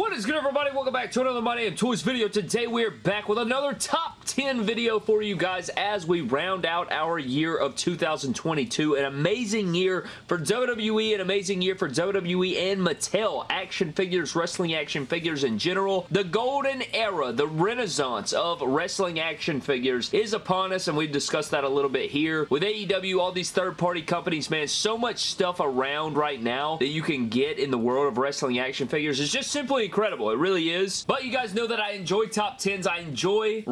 What is good everybody? Welcome back to another My Damn Toys video. Today we're back with another top 10 video for you guys as we round out our year of 2022. An amazing year for WWE, an amazing year for WWE and Mattel. Action figures, wrestling action figures in general. The golden era, the renaissance of wrestling action figures is upon us and we've discussed that a little bit here. With AEW, all these third-party companies, man, so much stuff around right now that you can get in the world of wrestling action figures is just simply incredible. It really is. But you guys know that I enjoy top 10s. I enjoy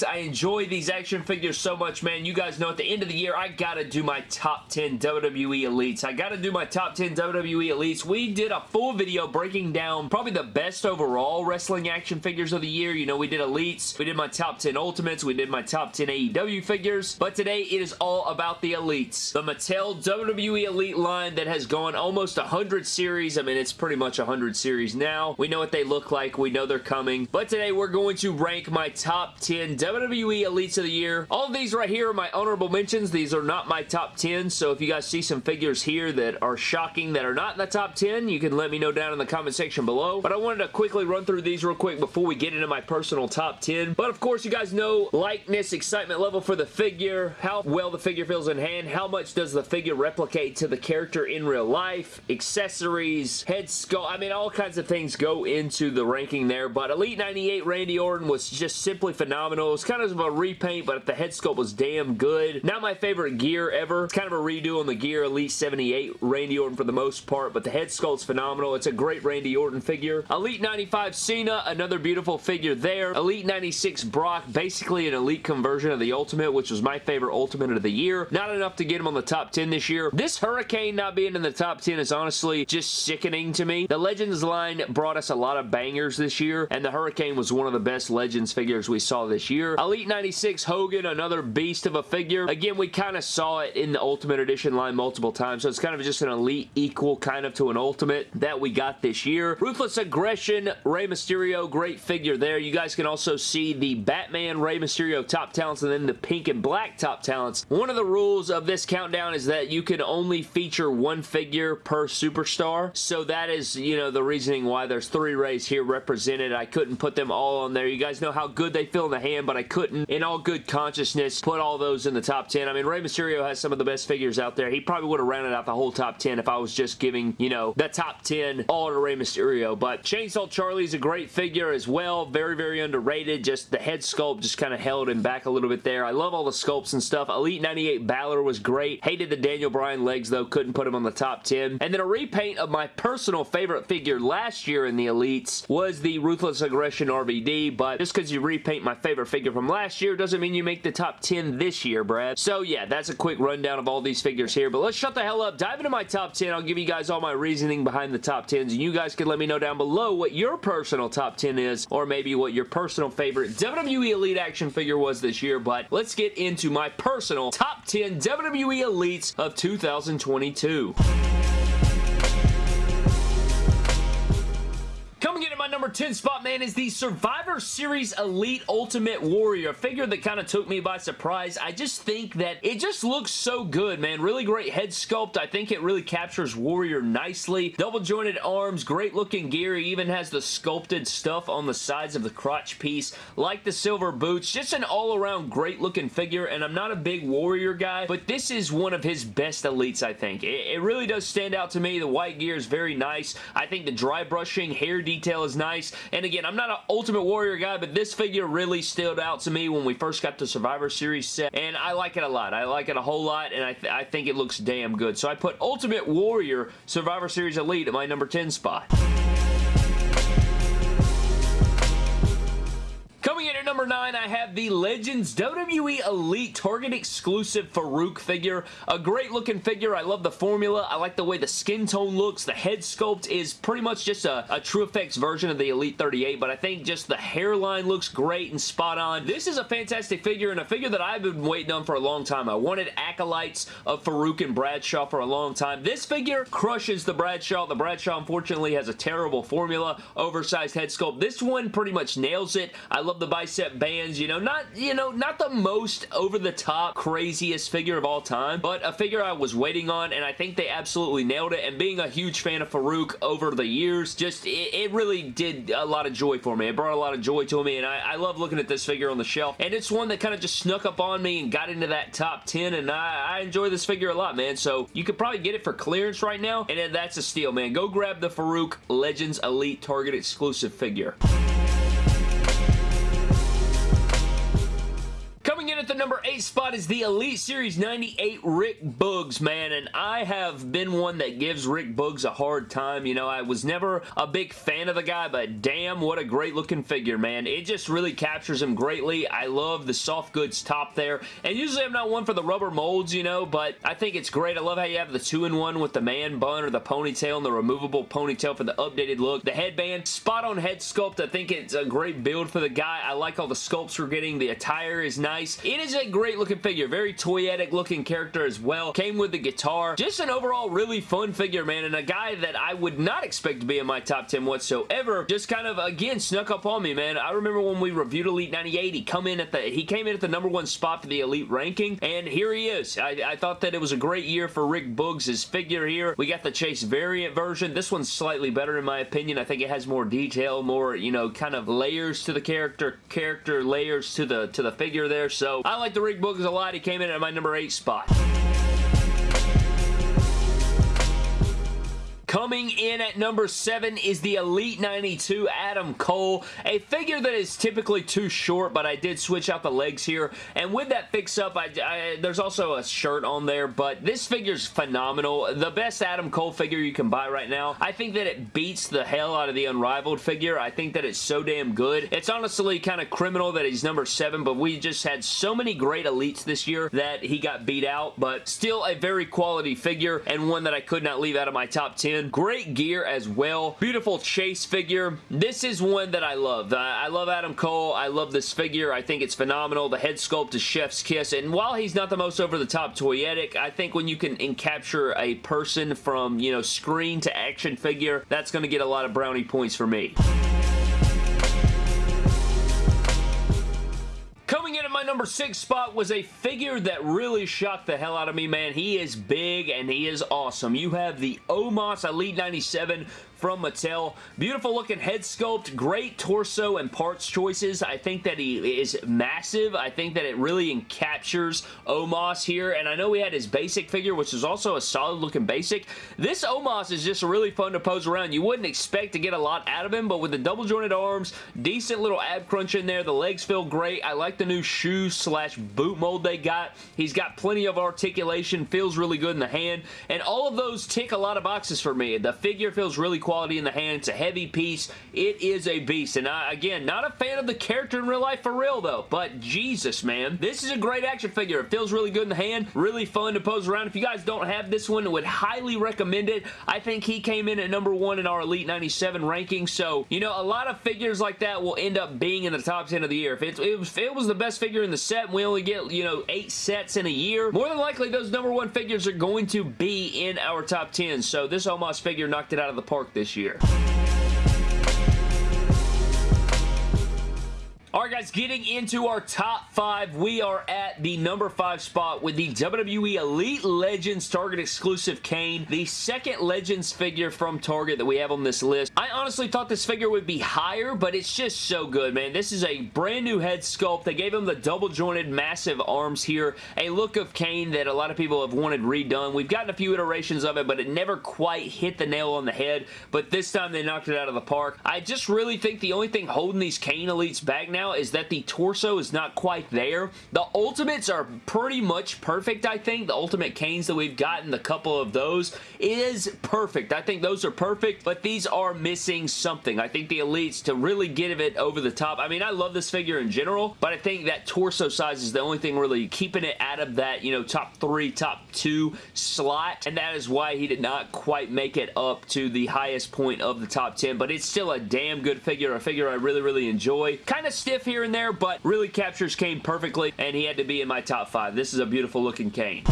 I enjoy these action figures so much, man. You guys know at the end of the year, I gotta do my top 10 WWE Elites. I gotta do my top 10 WWE Elites. We did a full video breaking down probably the best overall wrestling action figures of the year. You know, we did Elites. We did my top 10 Ultimates. We did my top 10 AEW figures. But today, it is all about the Elites. The Mattel WWE Elite line that has gone almost 100 series. I mean, it's pretty much 100 series now. We know what they look like. We know they're coming. But today we're going to rank my top 10 WWE Elites of the Year. All of these right here are my honorable mentions. These are not my top 10, so if you guys see some figures here that are shocking that are not in the top 10, you can let me know down in the comment section below. But I wanted to quickly run through these real quick before we get into my personal top 10. But of course, you guys know likeness, excitement level for the figure, how well the figure feels in hand, how much does the figure replicate to the character in real life, accessories, head sculpt, I mean, all kinds of things go into the ranking there, but Elite 98 Randy Orton was just simply phenomenal. It was kind of a repaint, but the head sculpt was damn good. Not my favorite gear ever. It's kind of a redo on the gear Elite 78 Randy Orton for the most part, but the head sculpt's phenomenal. It's a great Randy Orton figure. Elite 95 Cena, another beautiful figure there. Elite 96 Brock, basically an Elite conversion of the Ultimate, which was my favorite Ultimate of the year. Not enough to get him on the top 10 this year. This Hurricane not being in the top 10 is honestly just sickening to me. The Legends line brought us a lot of bangers this year, and the Hurricane was one of the best Legends figures we saw this year. Elite 96 Hogan, another beast of a figure. Again, we kind of saw it in the Ultimate Edition line multiple times, so it's kind of just an Elite equal kind of to an Ultimate that we got this year. Ruthless Aggression, Rey Mysterio, great figure there. You guys can also see the Batman Rey Mysterio top talents and then the pink and black top talents. One of the rules of this countdown is that you can only feature one figure per superstar, so that is, you know, the reasoning why there's three Reys here represented. I couldn't put them all on there. You guys know how good they feel in the hand, but I couldn't, in all good consciousness, put all those in the top 10. I mean, Rey Mysterio has some of the best figures out there. He probably would have rounded out the whole top 10 if I was just giving, you know, the top 10 all to Rey Mysterio. But Chainsaw Charlie's a great figure as well. Very, very underrated. Just the head sculpt just kind of held him back a little bit there. I love all the sculpts and stuff. Elite 98 Balor was great. Hated the Daniel Bryan legs, though. Couldn't put him on the top 10. And then a repaint of my personal favorite figure last year in the Elites was the Ruthless Aggression RVD, but just because you repaint my favorite figure from last year doesn't mean you make the top 10 this year, Brad. So yeah, that's a quick rundown of all these figures here, but let's shut the hell up, dive into my top 10. I'll give you guys all my reasoning behind the top 10s, and you guys can let me know down below what your personal top 10 is, or maybe what your personal favorite WWE Elite action figure was this year, but let's get into my personal top 10 WWE Elites of 2022. Number 10 spot, man, is the Survivor Series Elite Ultimate Warrior. A figure that kind of took me by surprise. I just think that it just looks so good, man. Really great head sculpt. I think it really captures Warrior nicely. Double jointed arms, great looking gear. He even has the sculpted stuff on the sides of the crotch piece, like the silver boots. Just an all-around great looking figure, and I'm not a big Warrior guy, but this is one of his best Elites, I think. It, it really does stand out to me. The white gear is very nice. I think the dry brushing, hair detail is nice. And again, I'm not an Ultimate Warrior guy, but this figure really stood out to me when we first got the Survivor Series set, and I like it a lot. I like it a whole lot, and I, th I think it looks damn good. So I put Ultimate Warrior Survivor Series Elite at my number 10 spot. Number 9, I have the Legends WWE Elite Target exclusive Faarooq figure. A great looking figure. I love the formula. I like the way the skin tone looks. The head sculpt is pretty much just a, a Effects version of the Elite 38, but I think just the hairline looks great and spot on. This is a fantastic figure and a figure that I've been waiting on for a long time. I wanted acolytes of Faarooq and Bradshaw for a long time. This figure crushes the Bradshaw. The Bradshaw, unfortunately, has a terrible formula, oversized head sculpt. This one pretty much nails it. I love the bicep bands, you know, not, you know, not the most over-the-top craziest figure of all time, but a figure I was waiting on, and I think they absolutely nailed it, and being a huge fan of Faarooq over the years, just, it, it really did a lot of joy for me. It brought a lot of joy to me, and I, I love looking at this figure on the shelf, and it's one that kind of just snuck up on me and got into that top 10, and I, I enjoy this figure a lot, man, so you could probably get it for clearance right now, and that's a steal, man. Go grab the Faarooq Legends Elite Target exclusive figure. At the number 8 spot is the Elite Series 98 Rick Boogs, man, and I have been one that gives Rick Boogs a hard time. You know, I was never a big fan of the guy, but damn, what a great looking figure, man. It just really captures him greatly. I love the soft goods top there, and usually I'm not one for the rubber molds, you know, but I think it's great. I love how you have the two-in-one with the man bun or the ponytail and the removable ponytail for the updated look. The headband, spot on head sculpt. I think it's a great build for the guy. I like all the sculpts we're getting. The attire is nice. It is a great looking figure. Very toyetic looking character as well. Came with the guitar. Just an overall really fun figure, man, and a guy that I would not expect to be in my top 10 whatsoever. Just kind of, again, snuck up on me, man. I remember when we reviewed Elite 98, he come in at the he came in at the number one spot for the Elite ranking, and here he is. I, I thought that it was a great year for Rick Boogs' figure here. We got the Chase variant version. This one's slightly better in my opinion. I think it has more detail, more, you know, kind of layers to the character, character layers to the to the figure there. So I like the Rick Boogs a lot. He came in at my number 8 spot. Coming in at number 7 is the Elite 92 Adam Cole, a figure that is typically too short, but I did switch out the legs here, and with that fix-up, there's also a shirt on there, but this figure's phenomenal. The best Adam Cole figure you can buy right now. I think that it beats the hell out of the Unrivaled figure. I think that it's so damn good. It's honestly kind of criminal that he's number 7, but we just had so many great Elites this year that he got beat out, but still a very quality figure, and one that I could not leave out of my top 10 Great gear as well. Beautiful chase figure. This is one that I love. Uh, I love Adam Cole. I love this figure. I think it's phenomenal. The head sculpt is chef's kiss. And while he's not the most over-the-top toyetic, I think when you can capture a person from, you know, screen to action figure, that's going to get a lot of brownie points for me. Number six spot was a figure that really shocked the hell out of me, man. He is big and he is awesome. You have the Omos Elite 97 from Mattel. Beautiful looking head sculpt, great torso and parts choices. I think that he is massive. I think that it really captures Omos here, and I know we had his basic figure, which is also a solid looking basic. This Omos is just really fun to pose around. You wouldn't expect to get a lot out of him, but with the double jointed arms, decent little ab crunch in there, the legs feel great. I like the new shoe slash boot mold they got. He's got plenty of articulation, feels really good in the hand, and all of those tick a lot of boxes for me. The figure feels really cool quality in the hand. It's a heavy piece. It is a beast. And I, again, not a fan of the character in real life for real, though. But Jesus, man. This is a great action figure. It feels really good in the hand. Really fun to pose around. If you guys don't have this one, I would highly recommend it. I think he came in at number one in our Elite 97 ranking. So, you know, a lot of figures like that will end up being in the top 10 of the year. If it, was, if it was the best figure in the set and we only get, you know, eight sets in a year, more than likely those number one figures are going to be in our top 10. So this Omos figure knocked it out of the park this year. Alright guys, getting into our top five, we are at the number five spot with the WWE Elite Legends Target exclusive Kane, the second Legends figure from Target that we have on this list. I honestly thought this figure would be higher, but it's just so good, man. This is a brand new head sculpt. They gave him the double jointed massive arms here, a look of Kane that a lot of people have wanted redone. We've gotten a few iterations of it, but it never quite hit the nail on the head, but this time they knocked it out of the park. I just really think the only thing holding these Kane Elites back now now is that the torso is not quite there. The Ultimates are pretty much perfect, I think. The Ultimate Kanes that we've gotten, the couple of those, is perfect. I think those are perfect, but these are missing something. I think the Elites, to really get it over the top, I mean, I love this figure in general, but I think that torso size is the only thing really keeping it out of that, you know, top three, top two slot, and that is why he did not quite make it up to the highest point of the top 10, but it's still a damn good figure, a figure I really, really enjoy. Kind of still stiff here and there, but really captures Kane perfectly, and he had to be in my top five. This is a beautiful looking Kane.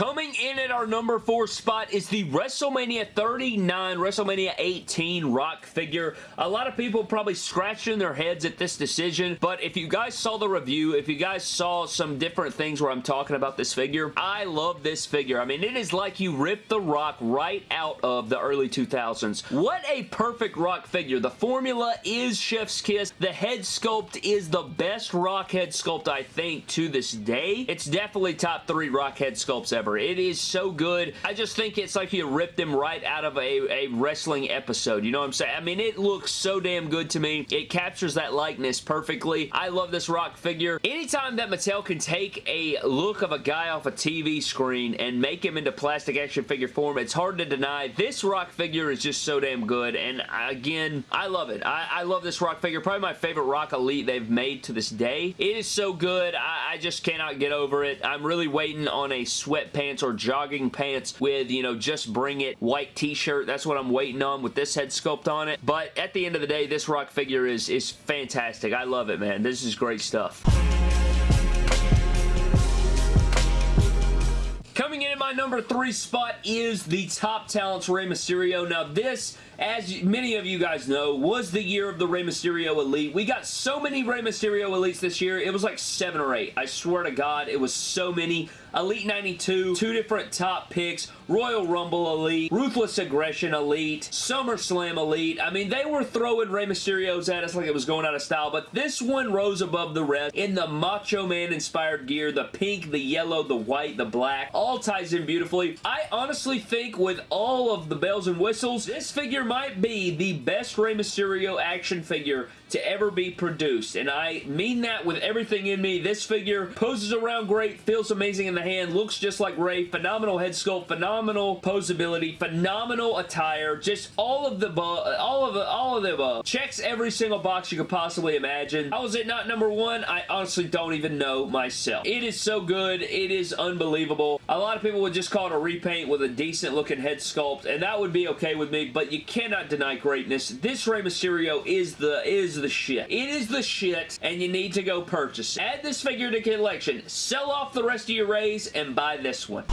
Coming in at our number four spot is the WrestleMania 39, WrestleMania 18 Rock figure. A lot of people probably scratching their heads at this decision, but if you guys saw the review, if you guys saw some different things where I'm talking about this figure, I love this figure. I mean, it is like you ripped the Rock right out of the early 2000s. What a perfect Rock figure. The formula is Chef's Kiss. The head sculpt is the best Rock head sculpt, I think, to this day. It's definitely top three Rock head sculpts ever. It is so good. I just think it's like you ripped them right out of a, a wrestling episode. You know what I'm saying? I mean, it looks so damn good to me. It captures that likeness perfectly. I love this Rock figure. Anytime that Mattel can take a look of a guy off a TV screen and make him into plastic action figure form, it's hard to deny. This Rock figure is just so damn good, and again, I love it. I, I love this Rock figure. Probably my favorite Rock Elite they've made to this day. It is so good. I, I just cannot get over it. I'm really waiting on a sweatpants or jogging pants with, you know, just bring it white t-shirt. That's what I'm waiting on with this head sculpt on it. But at the end of the day, this Rock figure is, is fantastic. I love it, man. This is great stuff. Coming in at my number three spot is the Top Talents Rey Mysterio. Now this as many of you guys know, was the year of the Rey Mysterio Elite. We got so many Rey Mysterio Elites this year. It was like seven or eight. I swear to God, it was so many. Elite 92, two different top picks, Royal Rumble Elite, Ruthless Aggression Elite, SummerSlam Elite. I mean, they were throwing Rey Mysterio's at us like it was going out of style, but this one rose above the rest in the Macho Man inspired gear, the pink, the yellow, the white, the black, all ties in beautifully. I honestly think with all of the bells and whistles, this figure might be the best Rey Mysterio action figure to ever be produced. And I mean that with everything in me. This figure poses around great, feels amazing in the hand, looks just like Rey, phenomenal head sculpt, phenomenal posability, phenomenal attire, just all of the all of the, all of the above. Checks every single box you could possibly imagine. How is it not number one? I honestly don't even know myself. It is so good. It is unbelievable. A lot of people would just call it a repaint with a decent looking head sculpt, and that would be okay with me, but you cannot deny greatness. This Rey Mysterio is the is the shit. It is the shit, and you need to go purchase it. Add this figure to collection. Sell off the rest of your Reys, and buy this one.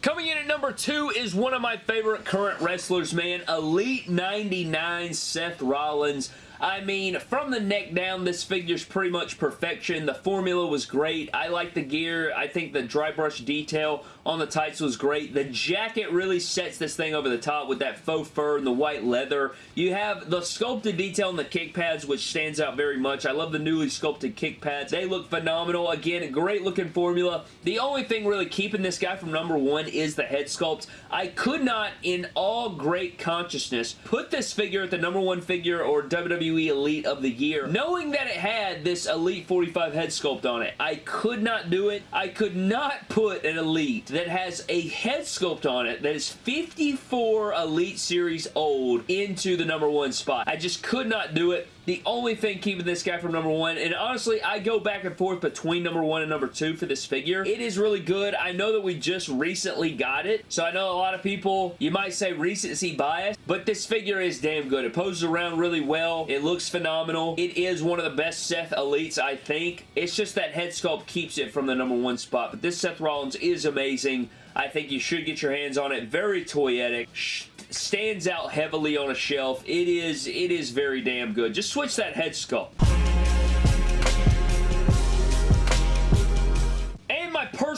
Coming in at number two is one of my favorite current wrestlers, man. Elite 99 Seth Rollins. I mean, from the neck down, this figure's pretty much perfection. The formula was great. I like the gear. I think the dry brush detail on the tights was great. The jacket really sets this thing over the top with that faux fur and the white leather. You have the sculpted detail on the kick pads, which stands out very much. I love the newly sculpted kick pads. They look phenomenal. Again, great looking formula. The only thing really keeping this guy from number one is the head sculpt. I could not, in all great consciousness, put this figure at the number one figure or WWE Elite of the Year, knowing that it had this Elite 45 head sculpt on it. I could not do it. I could not put an Elite that has a head sculpt on it that is 54 Elite Series old into the number one spot. I just could not do it the only thing keeping this guy from number one. And honestly, I go back and forth between number one and number two for this figure. It is really good. I know that we just recently got it, so I know a lot of people, you might say recency bias, but this figure is damn good. It poses around really well. It looks phenomenal. It is one of the best Seth Elites, I think. It's just that head sculpt keeps it from the number one spot, but this Seth Rollins is amazing. I think you should get your hands on it. Very toyetic stands out heavily on a shelf. It is, it is very damn good. Just switch that head sculpt.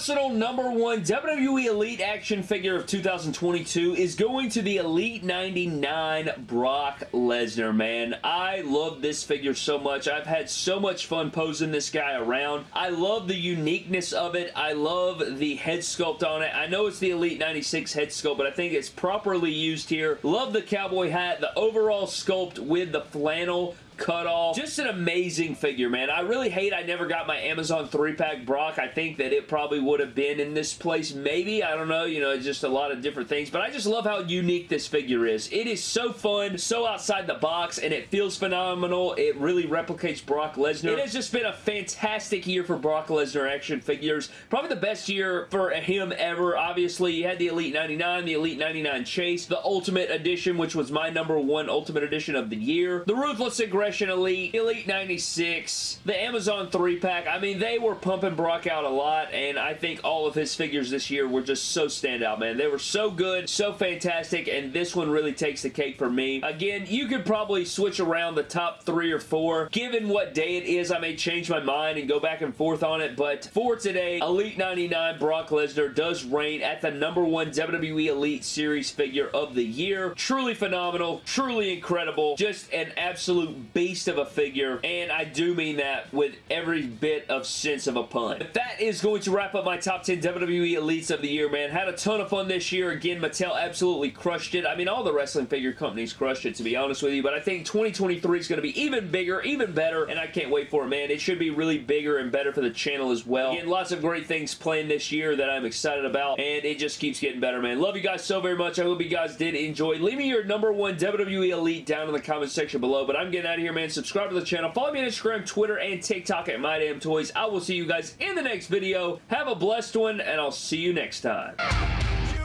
Personal number one WWE Elite action figure of 2022 is going to the Elite 99 Brock Lesnar, man. I love this figure so much. I've had so much fun posing this guy around. I love the uniqueness of it. I love the head sculpt on it. I know it's the Elite 96 head sculpt, but I think it's properly used here. Love the cowboy hat, the overall sculpt with the flannel cut off. Just an amazing figure, man. I really hate I never got my Amazon 3-pack Brock. I think that it probably would have been in this place, maybe. I don't know. You know, just a lot of different things. But I just love how unique this figure is. It is so fun, so outside the box, and it feels phenomenal. It really replicates Brock Lesnar. It has just been a fantastic year for Brock Lesnar action figures. Probably the best year for him ever. Obviously, you had the Elite 99, the Elite 99 Chase, the Ultimate Edition, which was my number one Ultimate Edition of the year, the Ruthless Aggression Elite, Elite 96, the Amazon 3-pack. I mean, they were pumping Brock out a lot, and I think all of his figures this year were just so standout, man. They were so good, so fantastic, and this one really takes the cake for me. Again, you could probably switch around the top three or four. Given what day it is, I may change my mind and go back and forth on it, but for today, Elite 99 Brock Lesnar does reign at the number one WWE Elite Series figure of the year. Truly phenomenal, truly incredible, just an absolute beast of a figure, and I do mean that with every bit of sense of a pun. But that is going to wrap up my top 10 WWE Elites of the year, man. Had a ton of fun this year. Again, Mattel absolutely crushed it. I mean, all the wrestling figure companies crushed it, to be honest with you, but I think 2023 is going to be even bigger, even better, and I can't wait for it, man. It should be really bigger and better for the channel as well. Again, lots of great things planned this year that I'm excited about, and it just keeps getting better, man. Love you guys so very much. I hope you guys did enjoy. Leave me your number one WWE Elite down in the comment section below, but I'm getting out of here, man. Subscribe to the channel. Follow me on Instagram, Twitter, and TikTok at MyDamnToys. I will see you guys in the next video. Have a blessed one, and I'll see you next time. You.